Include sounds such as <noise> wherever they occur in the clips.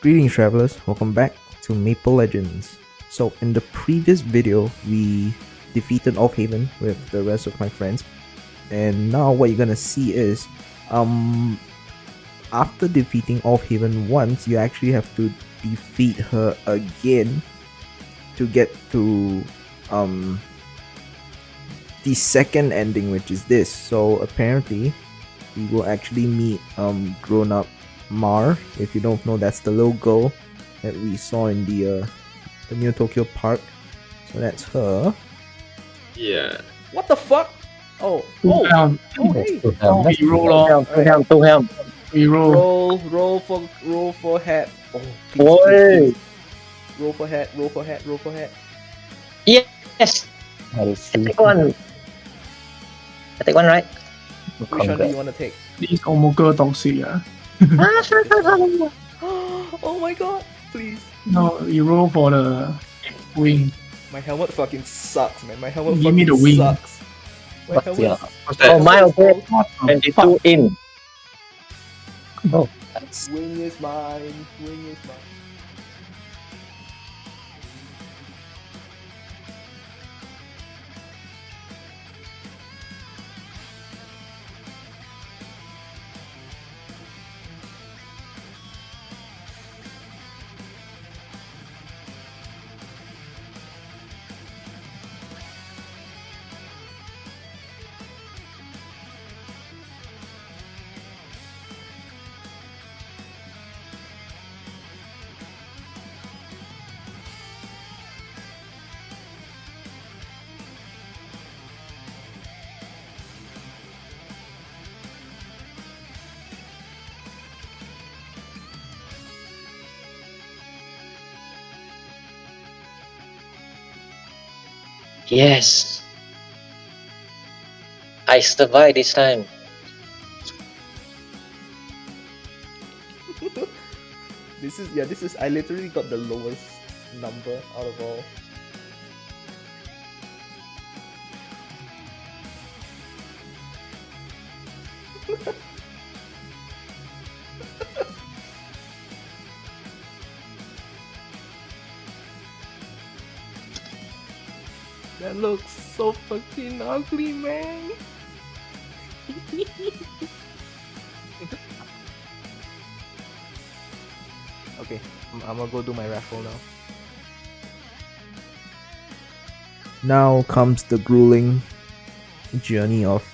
Greetings travelers, welcome back to Maple Legends. So in the previous video, we defeated Auf Haven with the rest of my friends. And now what you're gonna see is, um, after defeating Auf Haven once, you actually have to defeat her again to get to, um, the second ending, which is this. So apparently, we will actually meet, um, grown-up Mar. If you don't know, that's the little girl that we saw in the uh, the Neo Tokyo Park. So that's her. Yeah. What the fuck? Oh, Two oh, helm, oh, hey. two hero lor, helm, two helm, two helm. hero. Roll, roll for, roll for hat. Oh, please, Oi. please, please. Roll for hat, roll for hat, roll for hat. Yes, I I see. take one. I take one, right? Which one do you want to take? These Omogo toxic, ah. <laughs> oh my god, please. No, you roll for the wing. My helmet fucking sucks, man. My helmet Give fucking me the wing. sucks. My What's helmet your What's that? Oh, my okay. What the fuck? 22 in. oh that's Wing is mine. Wing is mine. Yes. I survived this time. <laughs> This is yeah. This is I literally got the lowest number out of all. <laughs> That looks so fucking ugly, man. <laughs> okay, I'm, I'm gonna go do my raffle now. Now comes the grueling journey of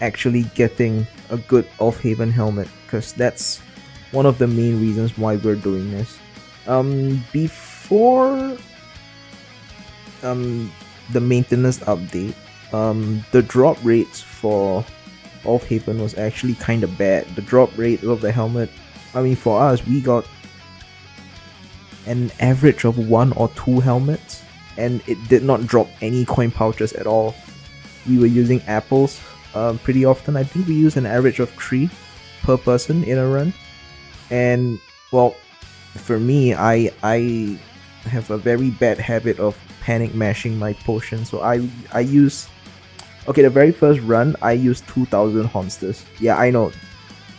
actually getting a good Auf Haven helmet because that's one of the main reasons why we're doing this. Um, before um the maintenance update, um, the drop rates for Auf Haven was actually kind of bad. The drop rate of the helmet, I mean, for us, we got an average of one or two helmets, and it did not drop any coin pouches at all. We were using apples um, pretty often. I think we use an average of three per person in a run, and well, for me, I I have a very bad habit of panic mashing my potion. So I I use okay the very first run I used two thousand honsters. Yeah, I know.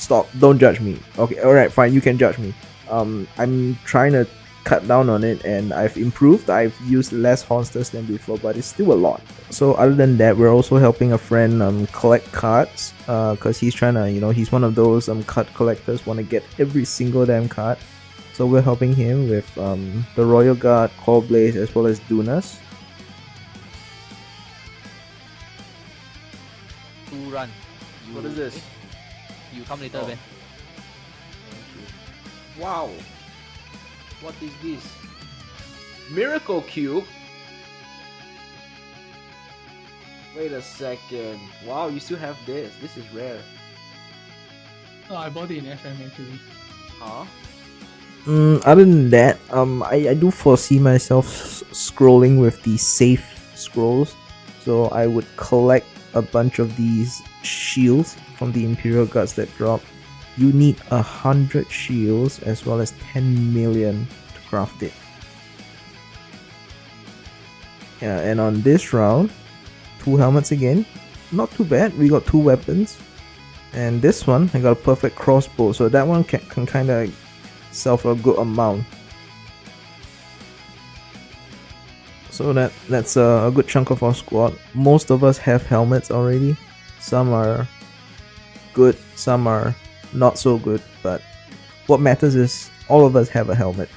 Stop! Don't judge me. Okay, all right, fine. You can judge me. Um, I'm trying to cut down on it, and I've improved. I've used less honsters than before, but it's still a lot. So other than that, we're also helping a friend um collect cards. Uh, cause he's trying to you know he's one of those um card collectors want to get every single damn card. So we're helping him with um, the Royal Guard, Core Blaze, as well as Dunas. two run. You, What is this? You come later, Oh. Ben. Wow. What is this? Miracle Cube? Wait a second. Wow, you still have this. This is rare. Oh, I bought it in FM actually. Huh? Mm, other than that, um, I, I do foresee myself scrolling with the safe scrolls. So I would collect a bunch of these shields from the Imperial Guards that drop. You need a hundred shields as well as 10 million to craft it. Yeah, and on this round, two helmets again. Not too bad. We got two weapons. And this one, I got a perfect crossbow. So that one can, can kind of myself a good amount. So that that's a, a good chunk of our squad. Most of us have helmets already. Some are good, some are not so good, but what matters is all of us have a helmet.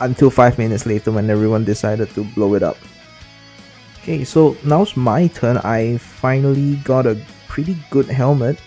Until five minutes later when everyone decided to blow it up. Okay, so now's my turn. I finally got a pretty good helmet.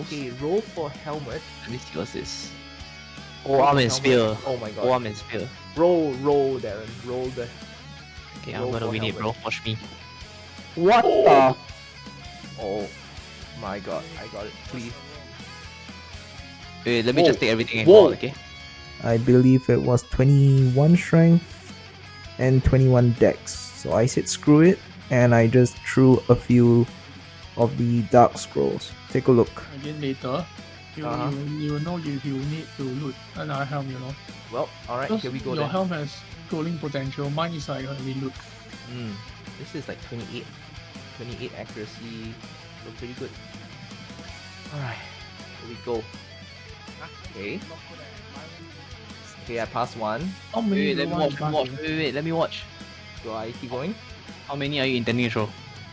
Okay, roll for helmet. Let me see what's this. Oh, arm and spear. Oh my god. Oh, arm and spear. Roll, roll, Darren. Roll the. Okay, I'm gonna for win it, bro. Watch me. What oh! the? Oh my god, I got it. Please. Wait, let me Whoa. just take everything and Whoa. okay? I believe it was 21 strength and 21 dex. So I said screw it and I just threw a few of the dark scrolls. Take a look. Again later, you, Uh-huh. you, you know if you need to loot another helm, you know. Well, alright, here we go your then. helm has scrolling potential, mine is like only loot. Mm, this is like 28. 28 accuracy. Look pretty good. Alright, here we go. Okay. Okay, I passed one. How Wait, many wait, let me watch, watch. Wait, wait, wait, let me watch. Do I keep going? How many are you intending to throw?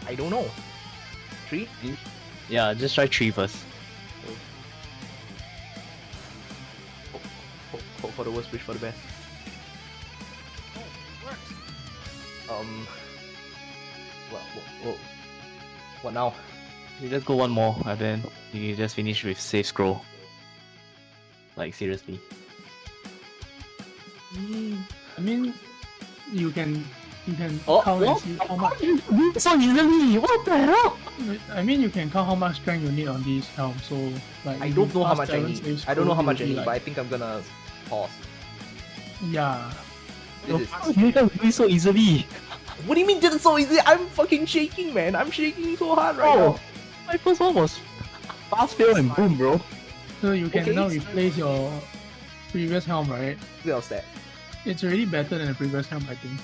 I don't know. Three? Yeah, just try three first. Hope, hope for the worst, wish for the best. Um. What, what, what, what now? You just go one more, and then you just finish with safe scroll. Like seriously. I mean, you can you can Oh, count what? and see how much. So easily! What the hell? I mean, you can count how much strength you need on these helm. So like, I don't know how much I need. I don't know how much I need, be but I think I'm gonna pause. yeah. This is, you can do it so easily? what do you mean did it so easy? I'm fucking shaking, man. I'm shaking so hard right Oh. now. My first one was fast fail and boom, bro. So you can Okay, now replace your previous helm, right? What else that? It's already better than the previous helm, I think.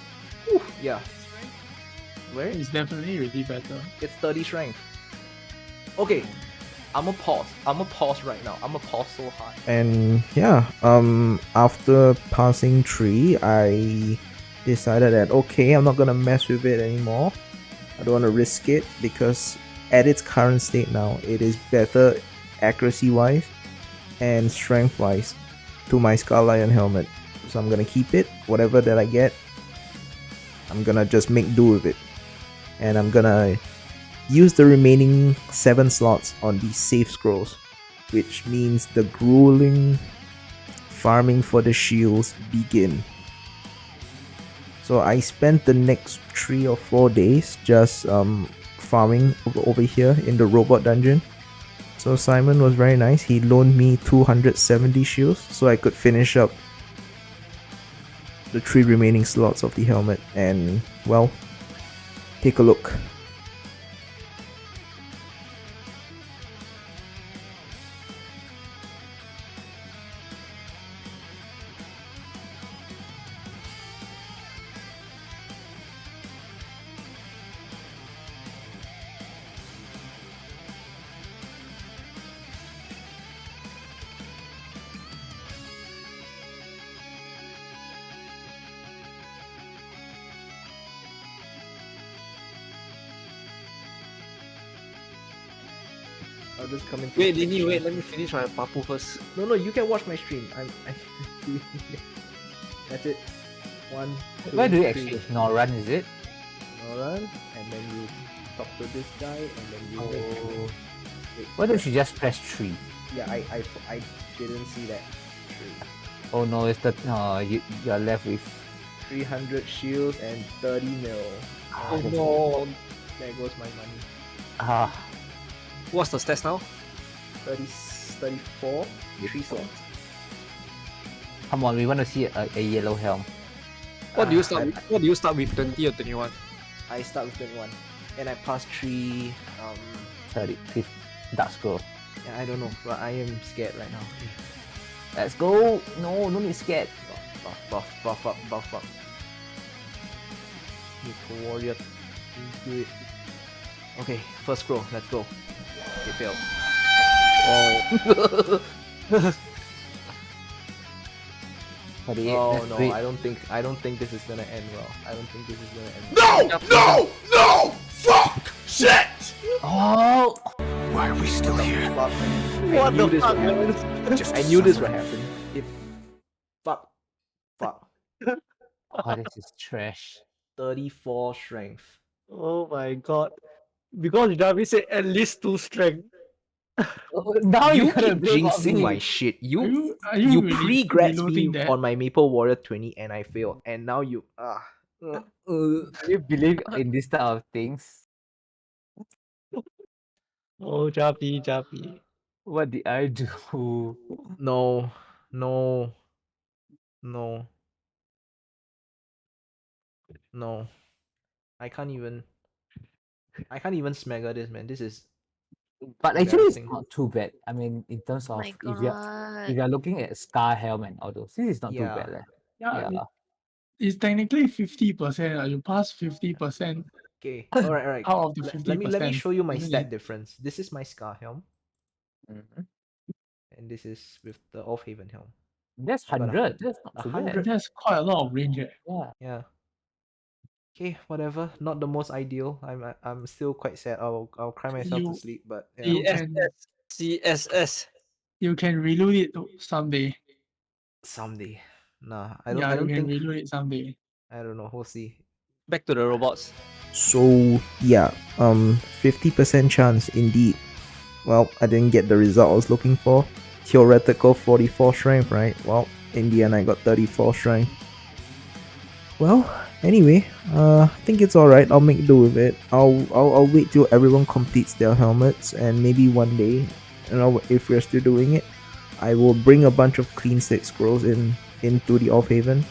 Whew, yeah. Where? It's definitely really better. It's 30 strength. Okay. I'ma pause. I'ma pause right now. I'ma pause so hard. And yeah, um, after passing three, I decided that okay, I'm not gonna mess with it anymore. I don't want to risk it because at its current state now, it is better accuracy wise and strength wise to my Skull Lion helmet. So I'm gonna keep it. Whatever that I get, I'm gonna just make do with it, and I'm gonna use the remaining seven slots on the safe scrolls which means the grueling farming for the shields begin. So I spent the next three or four days just um, farming over, here in the robot dungeon. So Simon was very nice. He loaned me 270 shields so I could finish up the three remaining slots of the helmet. And well, take a look. I'll just come in. Wait, Lini, wait, let me finish my papu first. No, no, you can watch my stream. I'm. I, <laughs> that's it. One. two, Where do you three. exchange? Noran, is it? Noran, and then you talk to this guy, and then you. Oh. Wait, Why don't you just press 3? Yeah, I, I, I didn't see that. Oh no, it's the. Uh, you, you're left with. 300 shields and 30 mil. Oh no. There goes my money. Ah, What's the stats now? 30, 34, 3 slots. come on, we want to see a, a yellow helm. What do you Ah, start? I- with? What do you start with? Twenty or twenty-one? I start with 21. And I pass 3. Um, 30, 50, dark scroll. yeah, I don't know, but I am scared right now. Let's go! No, no need scared. Buff, buff, buff, buff up, buff up. Need warrior. Do it. Okay, first scroll, let's go. It failed. Oh. <laughs> 48. Oh no. I don't think I don't think this is gonna end well. I don't think this is gonna end No! No! No! Fuck! Shit! Oh! Why are we still here? well. I knew this would happen. I knew this would happen. If fuck fuck. oh, this is trash. 34 strength. Oh my god. Because Javi said at least two strength. <laughs> Now you you gotta keep jinxing my shit. Are You you, are you, you really pre-grats me that? on my Maple Warrior 20 and I failed. And now you ah uh, uh, You believe in this type of things? Oh Javi, Javi. What did I do? no no no no I can't even I can't even smagger this man. This is But actually, it's not too bad. I mean, in terms Oh of my if you're if you're looking at Scar Helm and all those, this is not Yeah. too bad. leh. yeah, Yeah. it- it's technically 50%. Uh, you pass 50% okay. <laughs> Alright, alright. out of the 50%. let me let me show you my stat difference. This is my Scar helm, Mhm. and this is with the Auf Haven helm. That's I got a hundred. That's not too hundred. bad. That's quite a lot of range. eh. Yeah. Yeah. Okay, whatever. Not the most ideal. I'm I- I'm still quite sad. I'll I'll cry myself You- to sleep. But you yeah, can- CSS. CSS. You can reload it someday. someday. Nah, I don't. yeah, I don't you can think. reload it someday. I don't know. We'll see. Back to the robots. So yeah, um, fifty percent chance indeed. Well, I didn't get the result I was looking for. Theoretical forty-four strength, right? Well, in the end, I got thirty-four strength. Well, anyway, uh, I think it's all right. I'll make do with it. I'll, I'll I'll wait till everyone completes their helmets, and maybe one day, you know, if we're still doing it, I will bring a bunch of clean slate scrolls in into the Auf Haven,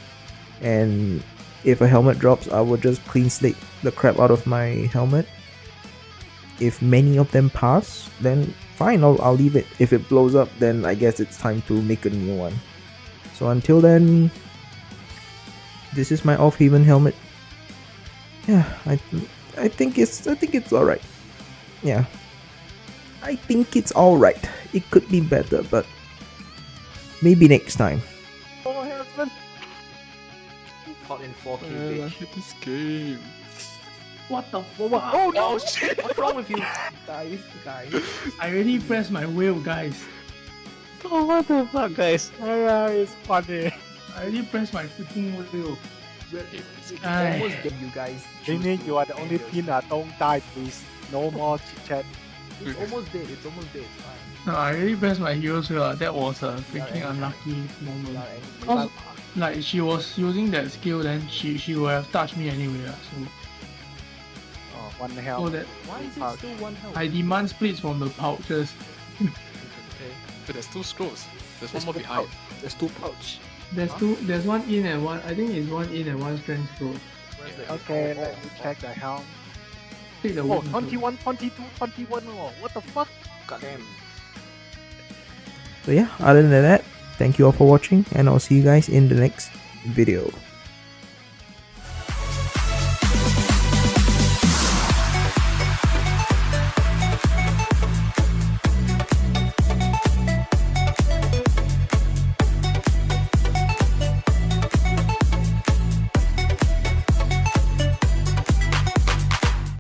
and if a helmet drops, I will just clean slate the crap out of my helmet. If many of them pass, then fine, I'll, I'll leave it. If it blows up, then I guess it's time to make a new one. So until then, this is my Auf Haven helmet. Yeah, I I think it's I think it's alright. Yeah. I think it's alright. It could be better, but maybe next time. Oh heaven. Caught in 4K, Uh, bitch. this game. What the What, what? fuck? Oh no! What's wrong with you, <laughs> guys? Guys. I already pressed my wheel, guys. Oh <laughs> what the fuck guys? Oh, Yeah, it's funny. I already pressed my freaking wheel. It's Aye. almost dead, you guys. Meaning you are the only pin that don't die, please. No more chit chat. It's almost dead. It's almost dead. Fine. No, I already pressed my heels wheel. uh, That was a Yeah, freaking yeah. unlucky moment. Without Cause like she was using that skill, then she she would have touched me anyway. uh, So Oh, one so health. that Why is Pouch. it still one health? I demand splits from the pouches. <laughs> Okay. But there's two scrolls. There's There's one more behind. pouch. There's two pouch. There's two. There's one in and one. I think it's one in and one strength scroll. Okay, oh, let me oh. check the helm. Take the Oh, wood. 21, 22, 21. Oh, what the fuck? Goddamn. So yeah, other than that, thank you all for watching, and I'll see you guys in the next video.